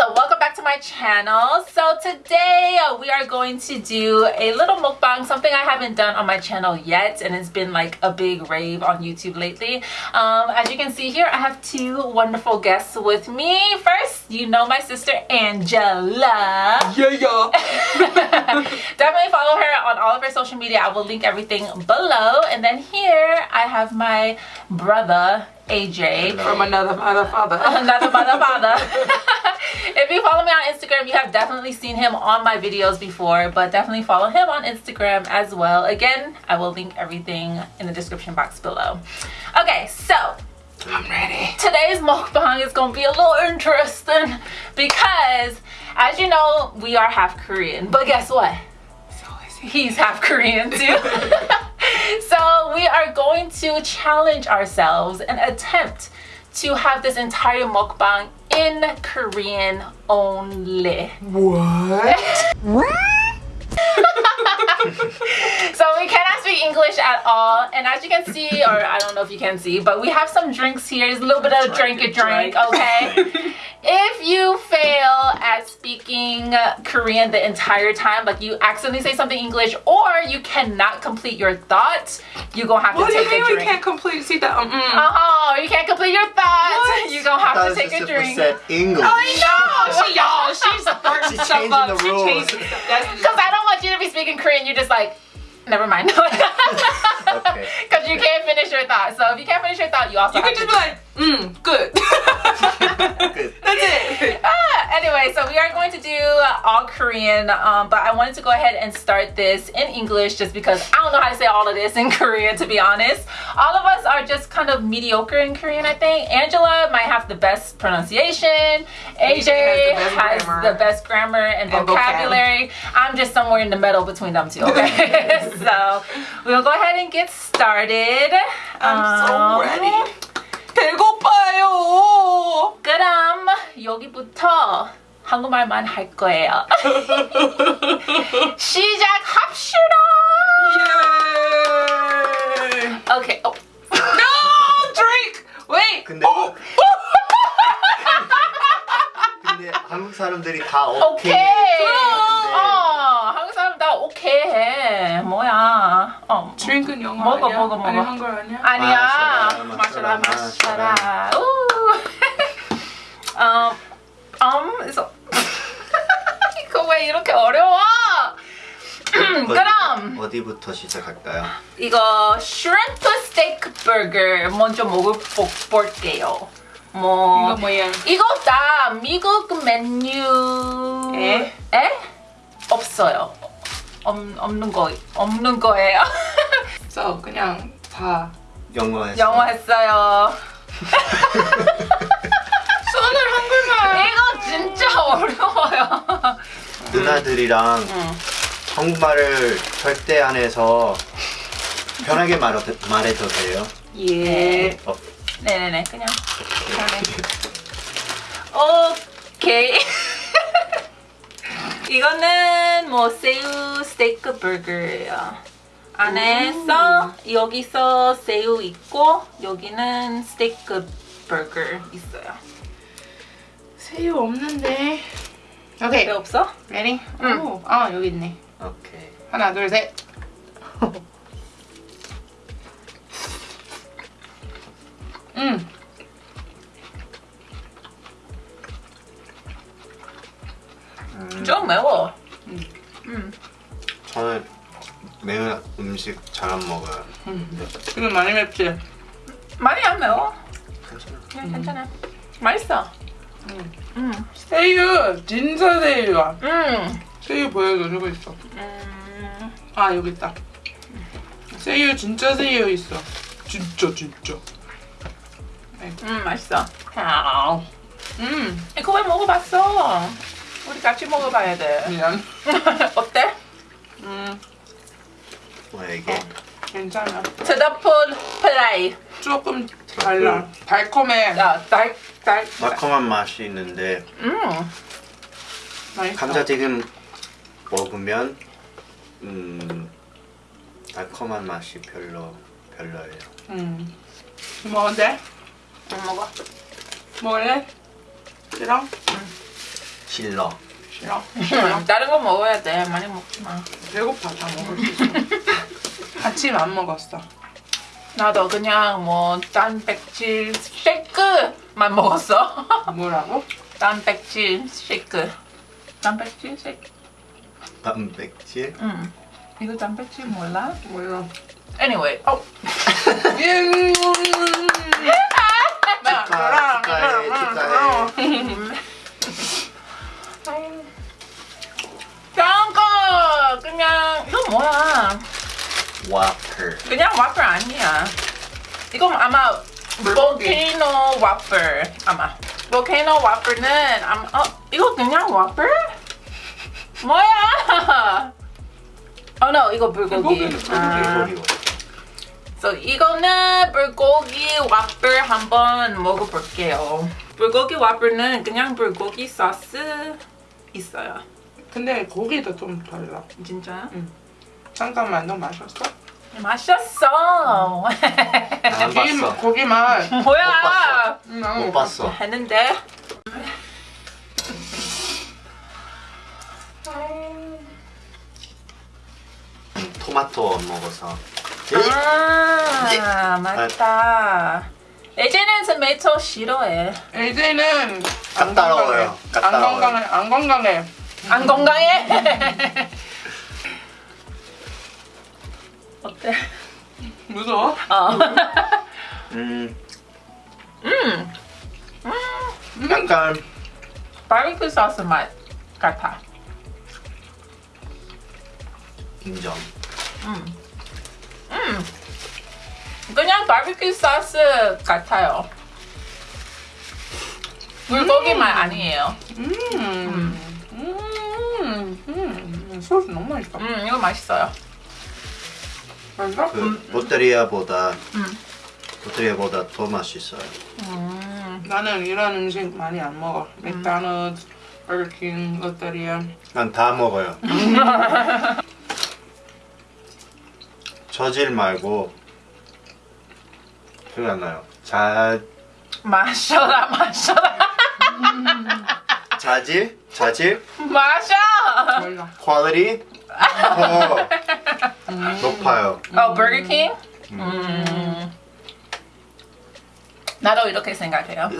so welcome back to my channel. So today uh, we are going to do a little mukbang, something I haven't done on my channel yet and it's been like a big rave on YouTube lately. Um, as you can see here, I have two wonderful guests with me. First, you know my sister Angela. Yeah, yeah. Definitely follow her on all of her social media. I will link everything below. And then here I have my brother AJ. From another mother father. Another mother father. if you follow me on Instagram, you have definitely seen him on my videos before, but definitely follow him on Instagram as well. Again, I will link everything in the description box below. Okay, so I'm ready. today's mukbang is gonna be a little interesting because as you know, we are half Korean, but guess what? So is he. he's half Korean too. so we are going to challenge ourselves and attempt to have this entire mukbang in Korean only. What? So we cannot speak English at all. And as you can see, or I don't know if you can see, but we have some drinks here. There's a little bit of drink a drink, okay? if you fail at speaking Korean the entire time, like you accidentally say something English, or you cannot complete your thoughts, you're gonna have to What do you take mean a we drink. can't complete? See that? Um, mm. Oh, you can't complete your thoughts. What? You're gonna have to take a drink. said English. I know. she, y'all, she's fucking She's stuff changing up. the She rules. stuff. Because I don't want you to be speaking Korean. You're just like, never mind. Okay. Because you can't finish your thought. So if you can't finish your thought, you also you have could to just be like, mm, good. Good. That's it. Ah, anyway, so we are going to do all Korean, um, but I wanted to go ahead and start this in English just because I don't know how to say all of this in Korean, to be honest. All of us are just kind of mediocre in Korean, I think. Angela might have the best pronunciation. AJ has the best has grammar. the best grammar and, And vocab. vocabulary. I'm just somewhere in the middle between them two, okay? so we'll go ahead and get started. I'm so Um, ready. 배고파요. 그럼 여기부터 한국말만 할 거예요. 시작합시다. 예. Okay. Oh. No, drink. Wait. 근데 Oh. 근데 한국 사람들이 다 오케이. 오케이. 근데 어, 한국 사람 다 오케이 해. 뭐야? 어. 드링크는 영어 먹어, 아니야? 먹어, 먹어. 아니 한글 아니야? 아니야. 마셔라, 마셔라, 마셔라, 마셔라. 우. 음, 음, 그래서 이거 왜 이렇게 어려워? 그럼 어디부터 시작할까요? 이거 슈림프 스테이크 버거 먼저 먹어볼게요. 뭐 이거 뭐야? 이거 다 미국 메뉴 에? 에? 없어요. 없, 없는 거 없는 거예요. 써 그냥 다 영어에서. 영어 했어요. 써는 한글만. 이거 진짜 어려워요. 누나들이랑 응. 한국말을 절대 안 해서 편하게 말해, 말해도 돼요. 예. 어, 네네네 그냥 그냥 오케이 이거는 뭐 새우 스테이크 버거예요 안에서 여기서 새우 있고 여기는 스테이크 버거 있어요 새우 없는데. 오케이. 왜 없어? Ready? 응. 오, 아 여기 있네. 오케이. 하나 둘 셋. 음. 좀 매워 잘 안 먹어요. 이거 많이 맵지? 많이 안 매워 괜찮아. 그냥 괜찮아 맛있어 음. 음. 새우 진짜 새우야. 음. 새우 보여줘 주고 있어. 음. 아 여기 있다. 새우 진짜 새우 있어. 진짜 진짜. 음 맛있어 아우. 음 이거 왜 먹어봤어? 우리 같이 먹어봐야 돼. 미안. 어때? 음 뭐야 이게? 괜찮아. 트러플 프라이. 조금 달라. 달콤해. 야, 달, 달. 매콤한 맛이 있는데 음, 맛있어. 감자튀김 먹으면 음 달콤한 맛이 별로 별로예요. 음. 먹어도 돼? 안 먹어. 먹을래? 싫어? 질러. 싫어. 음, 다른 거 먹어야 돼. 많이 먹지 마. 배고파 다 먹을 수 있어. 아침 안 먹었어. 나도 그냥 뭐 단백질 쉐이크만 먹었어. 뭐라고? 단백질 쉐이크. 단백질 쉐이크. 단백질. 음. 이거 단백질 몰라? 몰라. Anyway. 어. 와플. 그냥 와플 아니야. 이건 아마 볼케이노 와플 아마. 볼케이노 와플은 아마 어 이거 그냥 와플? 뭐야? 어, no, 이거 불고기. 불고기. 아, so 이거는 불고기 와플 한번 먹어볼게요. 불고기 와플은 그냥 불고기 소스 있어요. 근데 고기도 좀 달라. 진짜? 잠깐만 너 마셨어? 마셨어. 안 고기, 봤어. 고기 맛. 뭐야? 음, 나는 못 봤어. 했는데. 토마토 먹어서. 아 맞다. 예전엔 토마토 싫어해. LJ는 안. 건강해. 안 까다로워요. 건강해. 안 건강해. 안 건강해? 어때? 무서워? 어. 음, 음, 약간 바비큐 소스 맛 같아. 인정. 음, 음, 그냥 바비큐 소스 같아요. 불고기 맛 아니에요. 음. 음. 음. 소스 너무 맛있어. 음, 이거 맛있어요. 맛있어? 그 롯데리아보다 음. 롯데리아보다 더 맛있어요. 음, 나는 이런 음식 많이 안 먹어. 맥도날드, 버거킹, 롯데리아. 난 다 먹어요. 저질 말고 생각 안 나요. 자 마셔라, 마셔라. 자질 자질 마셔. 퀄리티 더 높아요. 어, 버거킹? 음. 나도 이렇게 생각해요.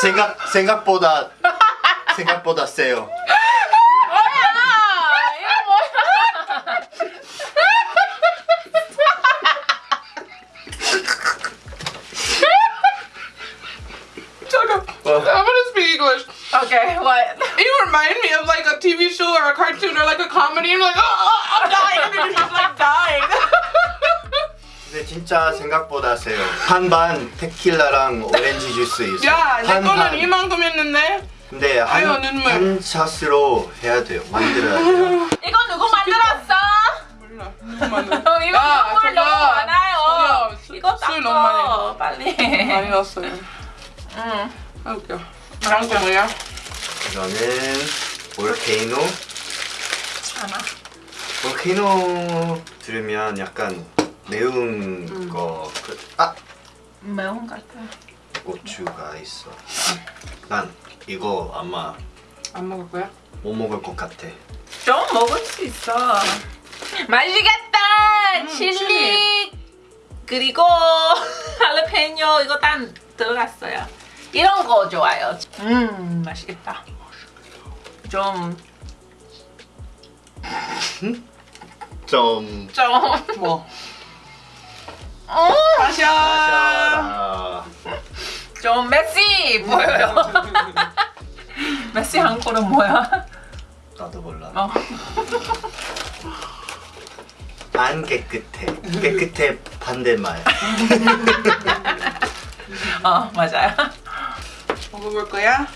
생각 생각보다 생각보다 세요. 뭐야? 이거 뭐야? 잠깐. 어. I'm gonna speak English. Okay, what? You remind me of like a TV show or a cartoon or like a comedy. I'm like, oh, oh, I'm dying. And you're just like dying. 근데 진짜 생각보다 세요. 반반 테킬라랑 오렌지 주스 있어요. 야, 내. 거는 이만큼 했는데. 근데 한, 아유, 눈물. 한 샷으로 해야 돼요. 만들어야 돼요. 이거 누구 만들었어? 몰라. 어, 이거 야, 눈물 저거. 너무 많아요. 술- 이거 술 너무 많이 닦어 빨리. 많이 넣었어요. 응. 아 웃겨. 다음 거 뭐야? 이거는 볼케이노. 하나. 볼케이노 들으면 약간 매운 음. 거. 그, 아 매운 것 같아. 고추가 있어. 난 이거 아마 안 먹을 거야? 못 먹을 것 같아. 좀 먹을 수 있어. 맛있겠다. 음, 칠리. 칠리. 그리고 할레페뇨 이거 다 들어갔어요. 이런 거 좋아요. 음 맛있겠다. 좀 좀 좀. 뭐? 어, 마셔. 좀 메시 보여요. 메시 한국어는 뭐야? 나도 몰라. 어. 안 깨끗해. 깨끗해 반대말. 어 맞아요. 먹어볼 거야?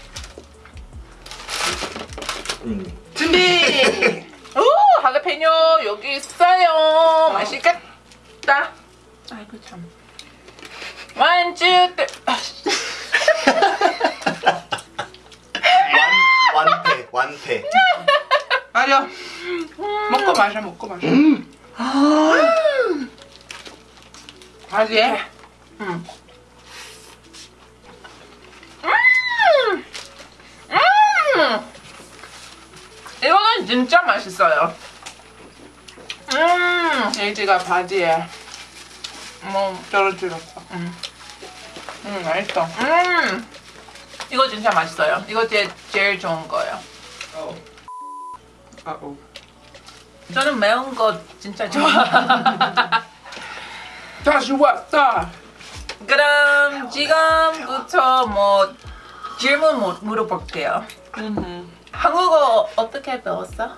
음. 준비. 오 할레페뇨 여기 있어요. 맛있겠다. 아이고 참. One, two, three. 완 완패 완패. 아 맞아. 먹고 마셔, 먹고 마셔. 바지에 음. 음. 이거는 진짜 맛있어요. 음. 에이지가 바지에 뭐 떨어뜨렸어. 음. 음, 맛있어. 음. 이거 진짜 맛있어요. 이거 제 제일 좋은 거예요. 아, 오. 저는 매운 거 진짜 좋아. 다시 왔다. 그럼 지금부터 뭐 질문 mu- 물어볼게요. 음. 한국어 어떻게 배웠어?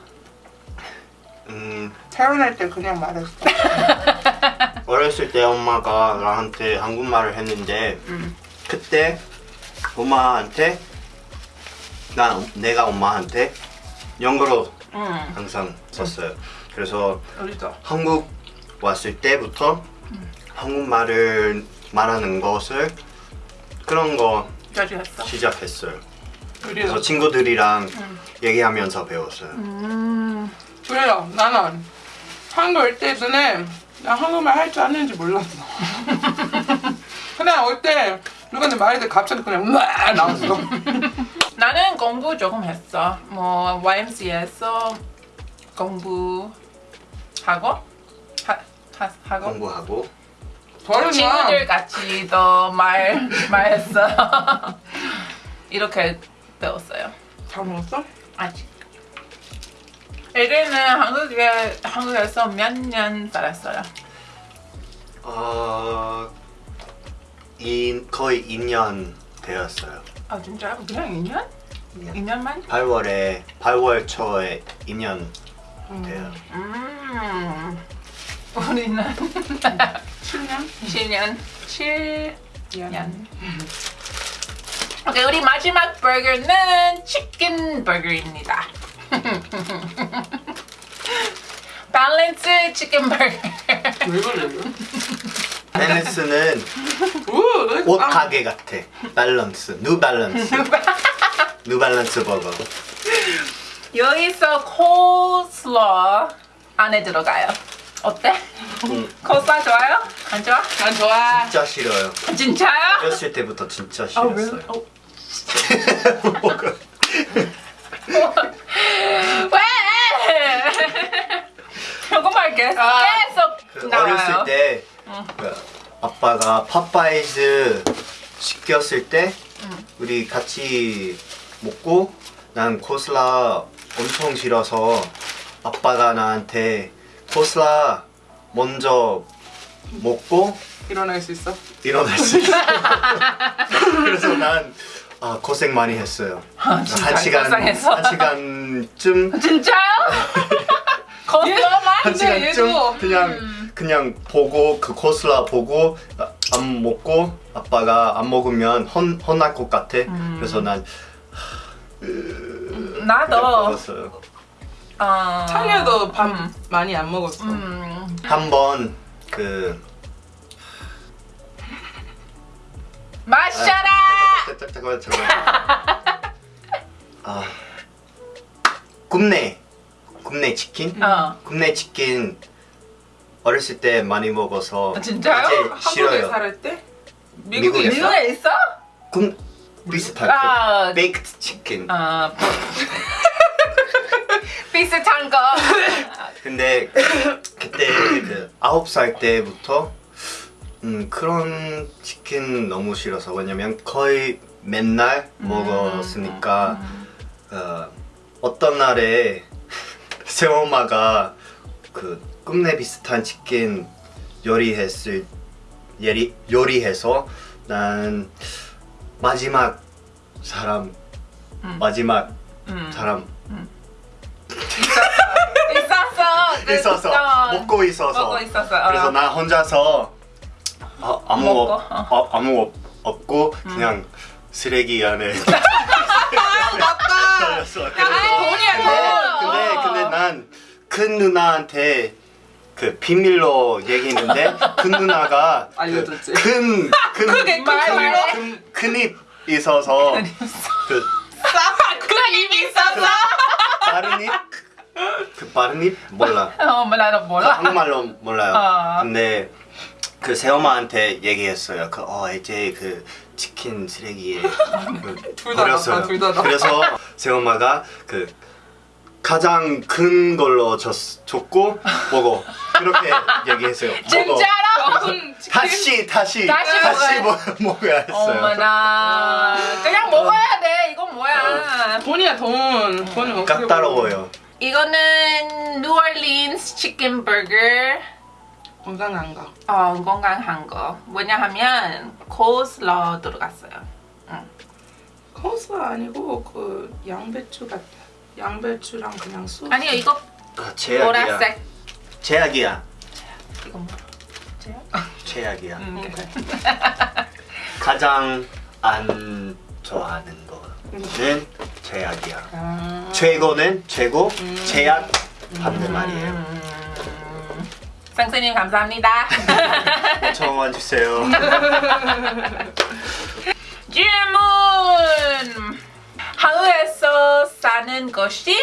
음 태어날 때 그냥 말했어. 어렸을 때 엄마가 나한테 한국말을 했는데 음. 그때 엄마한테 나 내가 엄마한테 영어로 음. 항상 썼어요. 그래서 우리도. 한국 왔을 때부터 한국말을 말하는 것을 그런 거. 시작했어요. 우리도. 그래서 친구들이랑 얘기하면서 배웠어요. 음. 그래요. 나는 한국 올 때 전에 나 한국말 할 줄 아는지 몰랐어. 그냥 올때 누구한테 말했는데 갑자기 그냥 막 나왔어. 나는 공부 조금 했어. 뭐 YMCA에서 공부하고 하, 하, 하고 공부하고. 친구들 같이 또말 말했어. 이렇게 배웠어요. 잘 먹었어? 아직. 에리는 한국에 한국에서 몇 년 살았어요. 어, 이, 거의 2년 되었어요. 아 진짜요? 그냥 2년? 2년만? 8월에 8월 초에 2년 돼요. 음. 우리는 7년? 7년. 7년. 오케이, 우리 마지막 버거는 치킨 버거입니다. 밸런스 치킨 버거. 왜 그래? 오, 옷 아, 가게 같아. 밸런스, 뉴 밸런스, 뉴 밸런스 버거. 여기서 코슬러 안에 들어가요. 어때? 음, 코슬러 좋아요? 안 좋아? 난 좋아. 진짜 싫어요. 진짜요? 어렸을 때부터 진짜 아, 싫었어요. really? 어, 뭐가? 왜? 조금만 계속 아, 그 계속 나와요. 어렸을 때 응. 그 아빠가 파파이즈 시켰을 때 우리 같이 먹고 난 코슬라 엄청 싫어서 아빠가 나한테 코슬라 먼저 먹고 일어날 수 있어? 일어날 수 있어. 그래서 난 아, 고생 많이 했어요. 아, 한 시간 고생했어? 한 시간쯤 진짜요? 거슬러만? 한 시간쯤 얘도- 그냥 그냥 보고 그 코슬라 보고 아, 안 먹고 아빠가 안 먹으면 혼 혼날 것 같아. 그래서 난 나도 먹었어요. 어... 창녀도 밥 음. 많이 안 먹었어. 음. 한번 그 마셔라! 잠깐만 잠깐만. 아 굽네 굽네 치킨 어. 굽네 치킨 어렸을 때 많이 먹어서 아, 진짜요? 이제 한국에 싫어요. 살을 때? 미국에 미국에 있어? 미국에 있어? 굽 비슷한 아. 그 베이크드 치킨. 어. 비슷한 거. 근데 그때 그 아홉 살 때부터 음, 그런 치킨 너무 싫어서 왜냐면 거의 맨날 먹었으니까 어, 어떤 날에 새엄마가 그 꿈내 비슷한 치킨 요리했을 요리 요리해서 난 마지막 사람 음. 마지막 음. 사람 있었어. 그 있어서 있어. 먹고 있어서 먹고 있었어. 어. 그래서 나 혼자서 아, 아무 없, 어. 어, 아무 없, 없고 그냥 쓰레기 안에 맞다. 떨렸어. 야, 돈이야, 근데 돈. 근데 어. 근데 난 큰 누나한테 그 비밀로 얘기했는데 큰 누나가 알려줬지. 큰큰 큰. 큰, 큰입 있어서 그 큰 입이 있었어. 다른 입그 발음이 몰라. 어 몰라 너그 몰라 한국말로 몰라요. 어. 근데 그 새엄마한테 얘기했어요. 그 어 이제 그 치킨 쓰레기에 그 버렸어요. 나빠, 둘다 나빠. 그래서 새엄마가 그 가장 큰 걸로 줬, 줬고 먹어. 그렇게 얘기했어요. 먹어. 진짜로? 다시 다시 다시 다시 먹어야- 먹, 먹어야 했어요. 어머나 그냥 먹어야 돼 이건 뭐야 돈이야 돈. 돈은 어떻게 까다로워요. 이거는 뉴올린스 치킨 버거 건강한 거. 어, 건강한 거 왜냐하면 코슬러 들어갔어요 코스 아니고 그 양배추 같아. 양배추랑 그냥 소. 아니요 이거 아, 제약이야. 보라색 제약이야. 이거 뭐 제약이야. 음. 가장 안 좋아하는 거는 제약이야. 아. 최고는 최고, 음. 제약 반대말이에요. 음. 상스님 감사합니다 정원 주세요. 질문 한국에서 사는 것이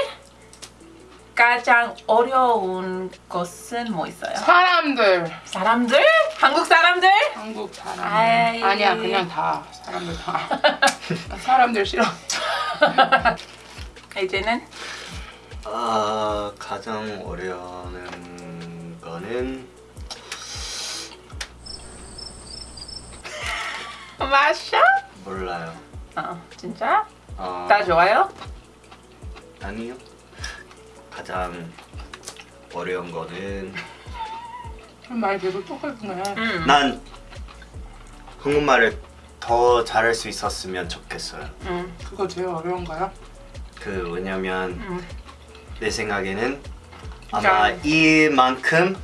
가장 어려운 것은 뭐 있어요? 사람들. 사람들? 한국 사람들? 한국 사람들. 아이. 아니야 그냥 다 사람들 다. 사람들 싫어. 이제는 아 가장 어려운 거는 마셔? 몰라요. 어 진짜? 어, 다 좋아요? 아니요. 가장 어려운 거는 말 계속 똑같네. 음. 난 한국말을 더 잘할 수 있었으면 좋겠어요. 음. 그거 제일 어려운 거야? 그 왜냐면 음. 내 생각에는 아마 이만큼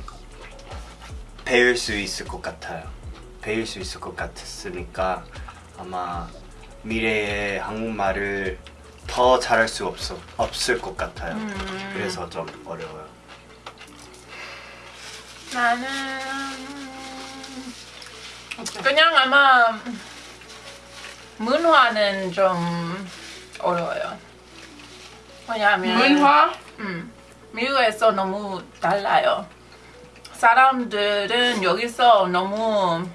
배울 수 있을 것 같아요. 배울 수 있을 것 같았으니까 아마 미래에 한국말을 더 잘할 수 없어 없을 것 같아요. 음. 그래서 좀 어려워요. 나는? 그냥 아마 문화는 좀 어려워요. 왜냐하면 문화? 음, 미국에서 너무 달라요. 사람들은 여기서 너무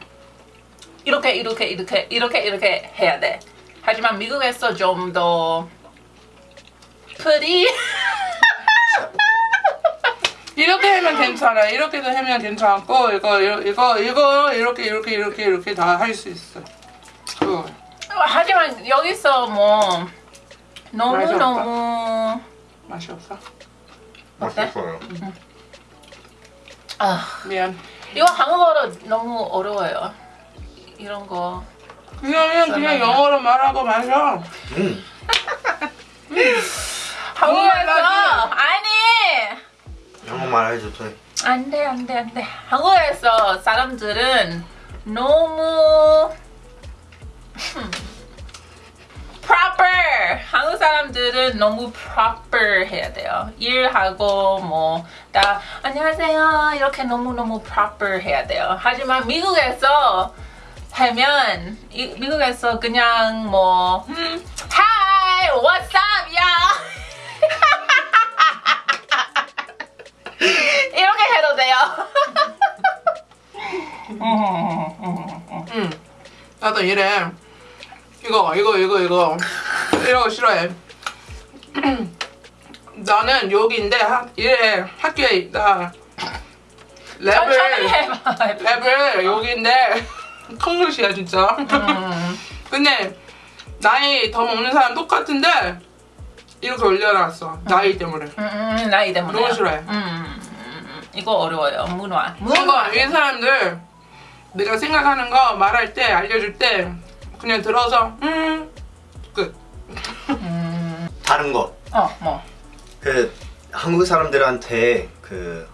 이렇게 이렇게 이렇게 이렇게 이렇게 해야 돼. 하지만 미국에서 좀 더 free 이렇게 하면 괜찮아. 이렇게도 하면 괜찮고 이거 이거 이거, 이렇게 이렇게 이렇게 이렇게 다 할 수 있어. 그거. 하지만 여기서 뭐 너무 맛이? 너무 맛이 없어? 맛있어요. 아 미안. 이거 한국어로 너무 어려워요. 이런 거. 그냥 그냥 설명이야. 영어로 말하고 마셔. 음. 한국에서 나도. 아니 한국말 해도 돼. 안돼 안돼 안돼. 한국에서 사람들은 너무 음, proper. 한국 사람들은 너무 proper 해야 돼요. 일하고 뭐 다 안녕하세요 이렇게 너무 너무 proper 해야 돼요. 하지만 미국에서 하면 이, 미국에서 그냥 뭐 음, Hi, what's up, y'all? 이렇게 해도 돼요. 응. 나도 이래. 이거 이거 이거 이거 이런 거 싫어해. 나는 여기인데 하, 이래 학교에 나 랩을. 랩을 여기인데 콩글씨야 진짜. 음. 근데 나이 더 먹는 사람 똑같은데 이렇게 올려놨어 나이 때문에. 음, 음, 나이 때문에. 너무 싫어해. 이거 어려워요. 문화. 문화. 이 사람들 내가 생각하는 거 말할 때 알려줄 때 그냥 들어서 음 끝. 음, 다른 거. 어, 뭐. 그 한국 사람들한테 그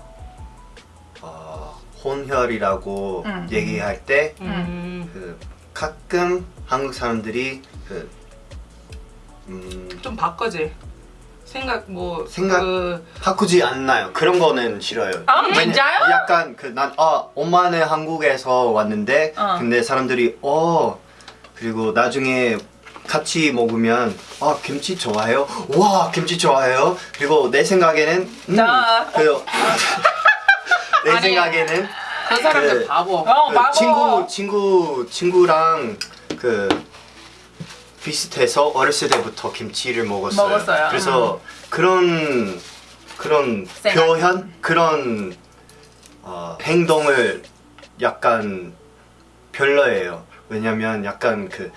어, 혼혈이라고 음. 얘기할 때 음. 그 가끔 한국 사람들이 그 음, 좀 바꿔지. 생각 뭐 생각- 그 바꾸지 않나요? 그런 거는 싫어요. 아, 진짜요? 약간 그 난 아, 엄마는 한국에서 왔는데 어. 근데 사람들이 어 그리고 나중에 같이 먹으면 아 김치 좋아해요? 와 김치 좋아해요? 그리고 내 생각에는 음, 나. 그, 내 아니. 생각에는 그 사람들 그- 바보. 어, 그 바보. 친구 친구 친구랑 그 비슷해서 어렸을 때부터 김치를 먹었어요. 먹었어요. 그래서 그런 그런 생각. 표현 그런 어, 행동을 약간 별로예요. 왜냐면 약간 그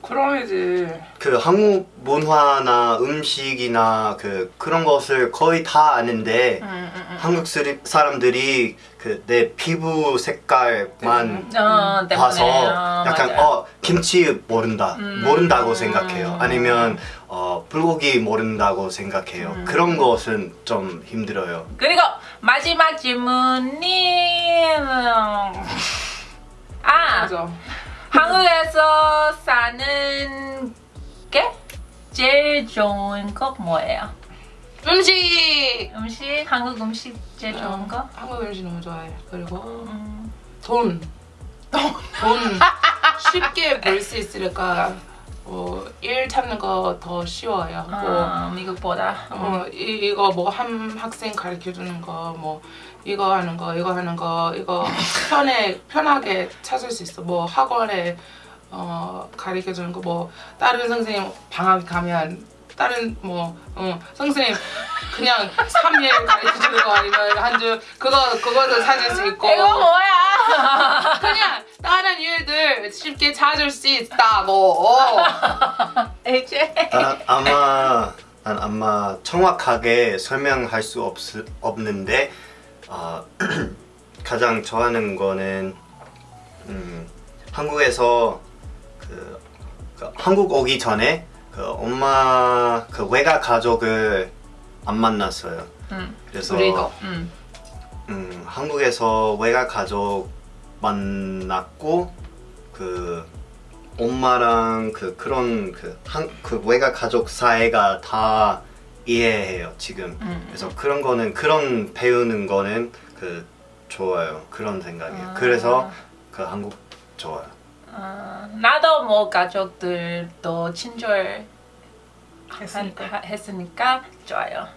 그럼이지. 그 한국 문화나 음식이나 그 그런 것을 거의 다 아는데 음, 음, 음. 한국 사람들이 그 내 피부 색깔만 어, 때문에. 봐서 어, 약간 맞아요. 어 김치 모른다 음. 모른다고 생각해요 음. 아니면 어 불고기 모른다고 생각해요 음. 그런 것은 좀 힘들어요 그리고 마지막 질문이 아 맞아. 한국에서 사는 게 제일 좋은 거 뭐예요? 음식. 음식 한국 음식 제일 좋은 거? 한국 음식 너무 좋아해. 그리고 음. 돈. 돈 쉽게 벌 수 있으니까 뭐, 일 찾는 거 더 쉬워요. 뭐, 어, 미국보다. 어, 이, 이거 뭐 한 학생 가르쳐 주는 거, 뭐 이거 하는 거, 이거 하는 거, 이거 편해 편하게 찾을 수 있어. 뭐 학원에 어, 가르쳐 주는 거, 뭐 다른 선생님 방학 가면 다른 뭐 어, 선생님 그냥 3일 가르쳐 주는 거 아니면 한 주 그거 그거도 찾을 수 있고 이거 뭐야? 그냥 다른 일들 쉽게 찾을 수 있다고. 이제 난 아마 난 아마 정확하게 설명할 수 없, 없는데 어, 가장 좋아하는 거는 음, 한국에서 그, 그 한국 오기 전에 그 엄마 그 외가 가족을 안 만났어요. 음, 그래서 우리도. 음. 음, 한국에서 외가 가족 만났고 그 엄마랑 그 그런 그, 한, 그 외가 가족 사이가 다 이해해요 지금 음. 그래서 그런 거는 그런 배우는 거는 그 좋아요 그런 생각이에요 아. 그래서 그 한국 좋아요 어, 나도 뭐 가족들도 친절 했으니까. 좋아요.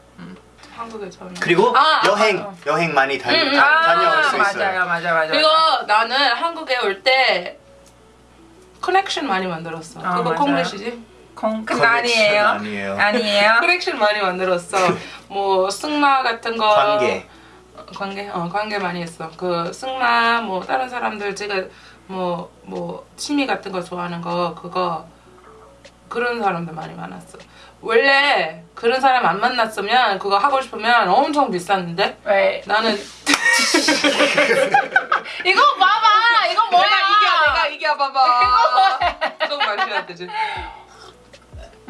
한국에 저는. 그리고 아, 여행 아, 아. 여행 많이 다니, 음, 음. 다, 아, 다녀올 수 있어요 맞아요, 맞아요, 맞아요. 그리고 나는 한국에 올 때 connection 많이 만들었어. 아, 그거 맞아요. 콩글리시지? 공, 그 connection 아니에요. 아니에요. 아니에요. connection 많이 만들었어. 뭐 승마 같은 거. 관계 어, 관계, 어 관계 많이 했어. 그 승마 뭐 다른 사람들 제가 뭐뭐 취미 같은 거 좋아하는 거 그거 그런 사람들 많이 많았어. 원래 그런 사람 안 만났으면 그거 하고 싶으면 엄청 비쌌는데 Right. 나는 이거 봐봐. 이거 뭐야? 내가 이겨 내가 이겨 봐봐. 조금 마셔야 되지.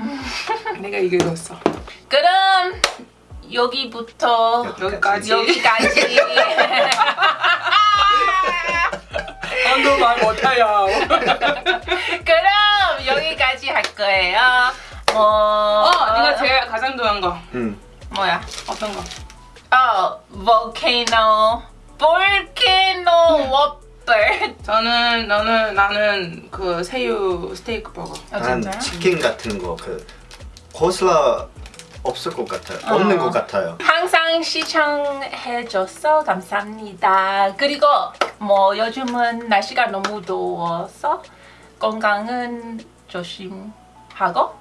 내가 이겨줬어. 그럼 여기부터 여기까지. 여기까지. 안도 말 못해요. 그럼 여기까지 할 거예요. 뭐 어, 네가 제일 가장 좋아한 거 음. 뭐야? 어떤 거? 어, volcano, volcano whopper. 저는 너는 나는 그 새우 스테이크 버거. 아, 난 진짜요? 치킨 같은 거그 코슬라 없을 것 같아요 없는 것 같아요 항상 시청해줘서 감사합니다. 그리고 뭐 요즘은 날씨가 너무 더워서 건강은 조심하고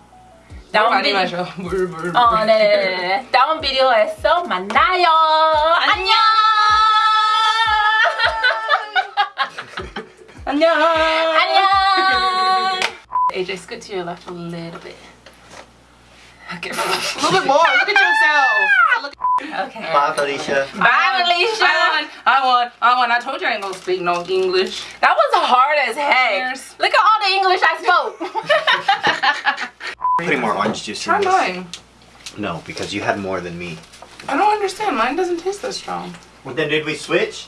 물 많이 비- 마셔. 물 물. 물. 어, 네. 다음 비디오에서 만나요. 안녕. 안녕. 안녕. AJ, scoot to your left a little bit. Okay. A little bit more. Look at yourself. Look Okay. Bye, Felicia. Bye, Alicia. I want. I want. I want. I told you I ain't gonna speak no English. That was hard as heck. Cheers. Look at all the English I spoke. Putting more orange juice Try in this. mine. No, because you had more than me. I don't understand. Mine doesn't taste that strong. Well, then did we switch?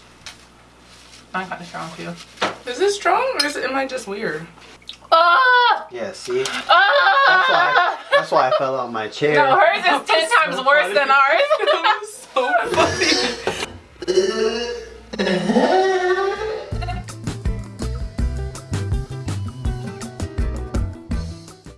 I'm kind of strong too. Is it strong or is it, am I just weird? Ah! Yeah, see? That's Ah! why, that's why I fell out my chair. No, hers is ten times so worse funny. than ours. that was so funny.